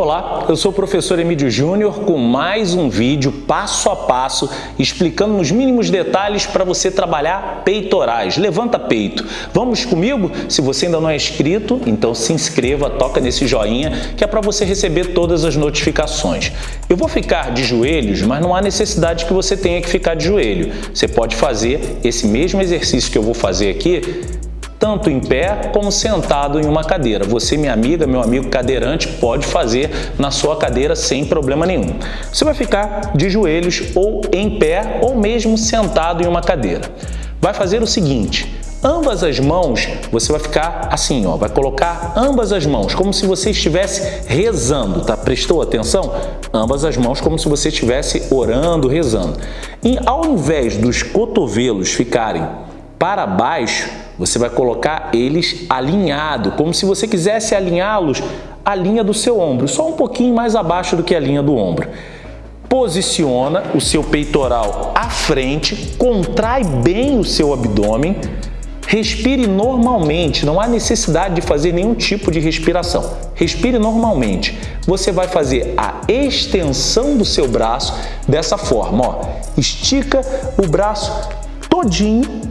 Olá, eu sou o professor Emílio Júnior com mais um vídeo passo a passo explicando nos mínimos detalhes para você trabalhar peitorais. Levanta peito. Vamos comigo? Se você ainda não é inscrito, então se inscreva, toca nesse joinha que é para você receber todas as notificações. Eu vou ficar de joelhos, mas não há necessidade que você tenha que ficar de joelho. Você pode fazer esse mesmo exercício que eu vou fazer aqui tanto em pé como sentado em uma cadeira. Você, minha amiga, meu amigo cadeirante, pode fazer na sua cadeira sem problema nenhum. Você vai ficar de joelhos ou em pé ou mesmo sentado em uma cadeira. Vai fazer o seguinte, ambas as mãos, você vai ficar assim, ó, vai colocar ambas as mãos, como se você estivesse rezando, tá? Prestou atenção? Ambas as mãos como se você estivesse orando, rezando. E ao invés dos cotovelos ficarem para baixo, você vai colocar eles alinhado, como se você quisesse alinhá-los à linha do seu ombro, só um pouquinho mais abaixo do que a linha do ombro. Posiciona o seu peitoral à frente, contrai bem o seu abdômen, respire normalmente, não há necessidade de fazer nenhum tipo de respiração. Respire normalmente. Você vai fazer a extensão do seu braço dessa forma, ó. Estica o braço todinho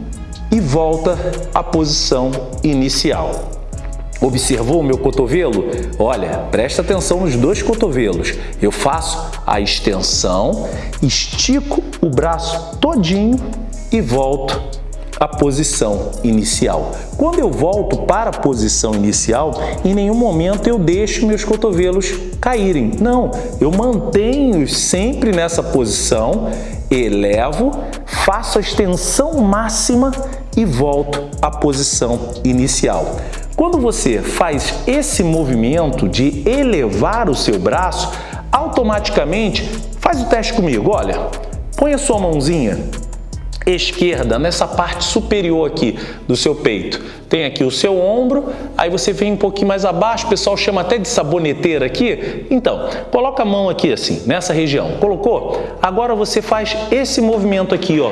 e volta à posição inicial. Observou o meu cotovelo? Olha, presta atenção nos dois cotovelos. Eu faço a extensão, estico o braço todinho e volto à posição inicial. Quando eu volto para a posição inicial, em nenhum momento eu deixo meus cotovelos caírem. Não, eu mantenho sempre nessa posição, elevo, faço a extensão máxima e volto à posição inicial. Quando você faz esse movimento de elevar o seu braço, automaticamente, faz o teste comigo, olha, põe a sua mãozinha esquerda nessa parte superior aqui do seu peito. Tem aqui o seu ombro, aí você vem um pouquinho mais abaixo, o pessoal chama até de saboneteira aqui. Então, coloca a mão aqui assim, nessa região. Colocou? Agora você faz esse movimento aqui, ó,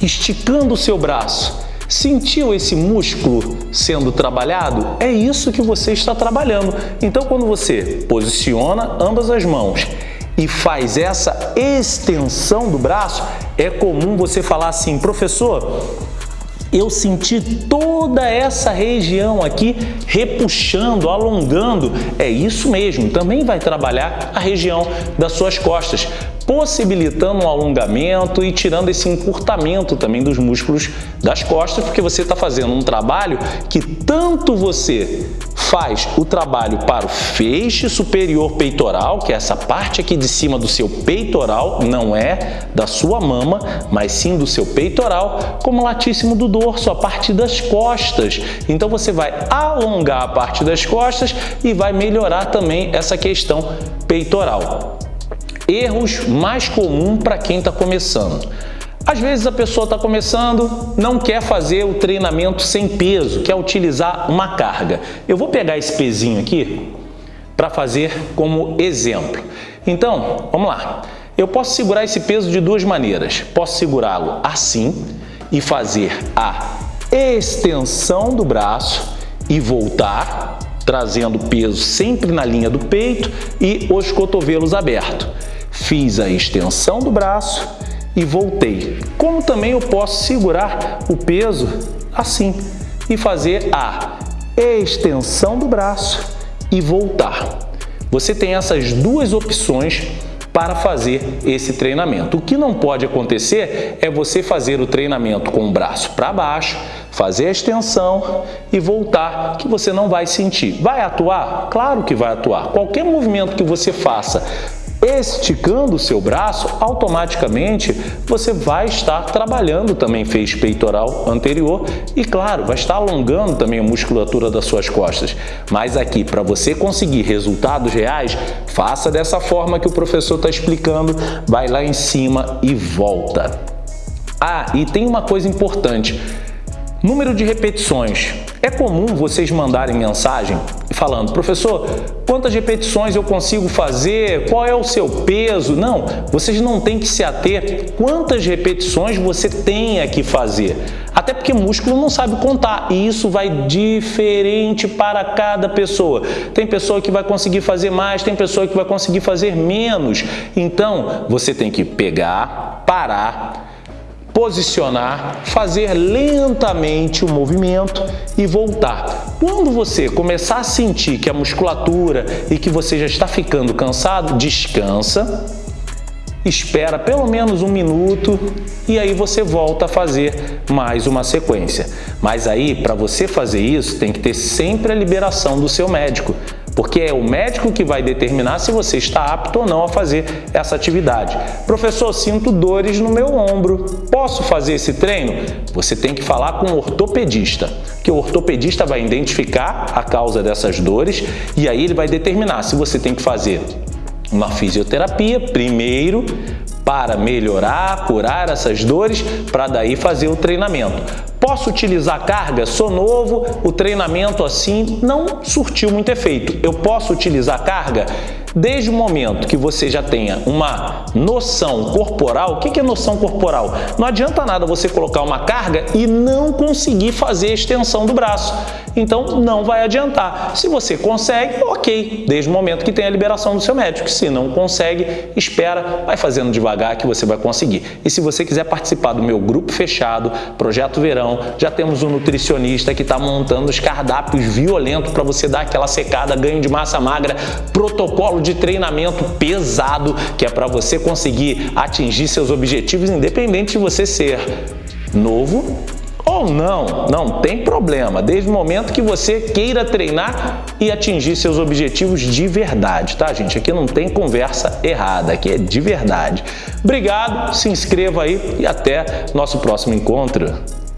esticando o seu braço. Sentiu esse músculo sendo trabalhado? É isso que você está trabalhando. Então, quando você posiciona ambas as mãos e faz essa extensão do braço, é comum você falar assim, professor, eu senti toda essa região aqui repuxando, alongando. É isso mesmo, também vai trabalhar a região das suas costas possibilitando um alongamento e tirando esse encurtamento também dos músculos das costas, porque você está fazendo um trabalho que tanto você faz o trabalho para o feixe superior peitoral, que é essa parte aqui de cima do seu peitoral, não é da sua mama, mas sim do seu peitoral, como latíssimo do dorso, a parte das costas. Então você vai alongar a parte das costas e vai melhorar também essa questão peitoral. Erros mais comuns para quem está começando. Às vezes a pessoa está começando, não quer fazer o treinamento sem peso, quer utilizar uma carga. Eu vou pegar esse pezinho aqui para fazer como exemplo. Então, vamos lá. Eu posso segurar esse peso de duas maneiras. Posso segurá-lo assim e fazer a extensão do braço e voltar, trazendo o peso sempre na linha do peito e os cotovelos abertos. Fiz a extensão do braço e voltei. Como também eu posso segurar o peso assim e fazer a extensão do braço e voltar. Você tem essas duas opções para fazer esse treinamento. O que não pode acontecer é você fazer o treinamento com o braço para baixo, fazer a extensão e voltar, que você não vai sentir. Vai atuar? Claro que vai atuar. Qualquer movimento que você faça esticando o seu braço, automaticamente você vai estar trabalhando também feixe peitoral anterior e, claro, vai estar alongando também a musculatura das suas costas. Mas aqui, para você conseguir resultados reais, faça dessa forma que o professor está explicando, vai lá em cima e volta. Ah, e tem uma coisa importante, número de repetições. É comum vocês mandarem mensagem falando, professor, quantas repetições eu consigo fazer? Qual é o seu peso? Não, vocês não têm que se ater quantas repetições você tem que fazer. Até porque músculo não sabe contar e isso vai diferente para cada pessoa. Tem pessoa que vai conseguir fazer mais, tem pessoa que vai conseguir fazer menos. Então, você tem que pegar, parar, posicionar, fazer lentamente o movimento e voltar. Quando você começar a sentir que a musculatura e que você já está ficando cansado, descansa, espera pelo menos um minuto e aí você volta a fazer mais uma sequência. Mas aí, para você fazer isso, tem que ter sempre a liberação do seu médico porque é o médico que vai determinar se você está apto ou não a fazer essa atividade. Professor, sinto dores no meu ombro, posso fazer esse treino? Você tem que falar com o ortopedista, que o ortopedista vai identificar a causa dessas dores e aí ele vai determinar se você tem que fazer uma fisioterapia primeiro para melhorar, curar essas dores, para daí fazer o treinamento. Posso utilizar carga? Sou novo, o treinamento assim não surtiu muito efeito. Eu posso utilizar carga? Desde o momento que você já tenha uma noção corporal, o que é noção corporal? Não adianta nada você colocar uma carga e não conseguir fazer a extensão do braço. Então, não vai adiantar. Se você consegue, ok, desde o momento que tem a liberação do seu médico. Se não consegue, espera, vai fazendo devagar que você vai conseguir. E se você quiser participar do meu grupo fechado, Projeto Verão, já temos um nutricionista que está montando os cardápios violentos para você dar aquela secada, ganho de massa magra, protocolo de treinamento pesado, que é para você conseguir atingir seus objetivos, independente de você ser novo ou não, não tem problema, desde o momento que você queira treinar e atingir seus objetivos de verdade, tá gente? Aqui não tem conversa errada, aqui é de verdade. Obrigado, se inscreva aí e até nosso próximo encontro.